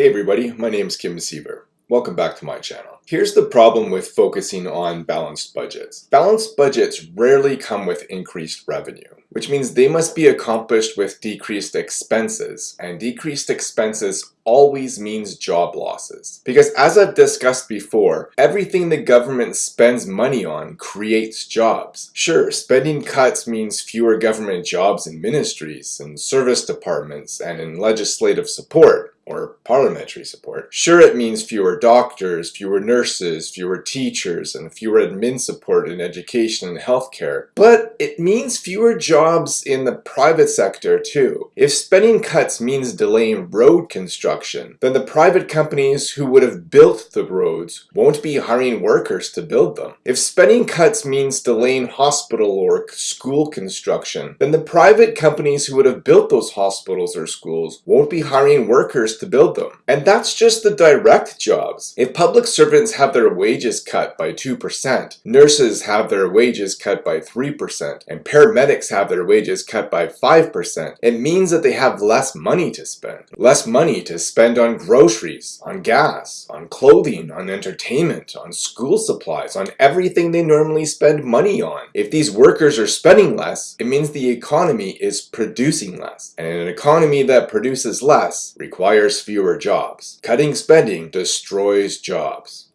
Hey everybody, my name is Kim Siever. Welcome back to my channel. Here's the problem with focusing on balanced budgets. Balanced budgets rarely come with increased revenue, which means they must be accomplished with decreased expenses, and decreased expenses always means job losses. Because as I've discussed before, everything the government spends money on creates jobs. Sure, spending cuts means fewer government jobs in ministries, and service departments, and in legislative support, or parliamentary support. Sure, it means fewer doctors, fewer nurses, fewer teachers, and fewer admin support in education and healthcare. But it means fewer jobs in the private sector too. If spending cuts means delaying road construction, then the private companies who would have built the roads won't be hiring workers to build them. If spending cuts means delaying hospital or school construction, then the private companies who would have built those hospitals or schools won't be hiring workers to build them. And that's just the direct jobs. If public servants have their wages cut by 2%, nurses have their wages cut by 3%, and paramedics have their wages cut by 5%, it means that they have less money to spend. Less money to spend on groceries, on gas, on clothing, on entertainment, on school supplies, on everything they normally spend money on. If these workers are spending less, it means the economy is producing less. And an economy that produces less requires requires fewer jobs. Cutting spending destroys jobs.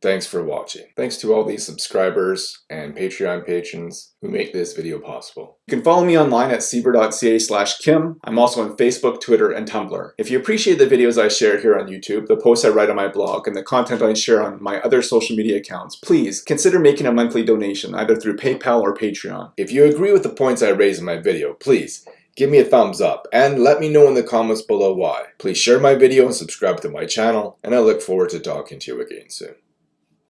Thanks for watching. Thanks to all these subscribers and Patreon patrons who make this video possible. You can follow me online at siever.ca slash kim. I'm also on Facebook, Twitter, and Tumblr. If you appreciate the videos I share here on YouTube, the posts I write on my blog, and the content I share on my other social media accounts, please consider making a monthly donation either through PayPal or Patreon. If you agree with the points I raise in my video, please give me a thumbs up and let me know in the comments below why. Please share my video and subscribe to my channel and I look forward to talking to you again soon.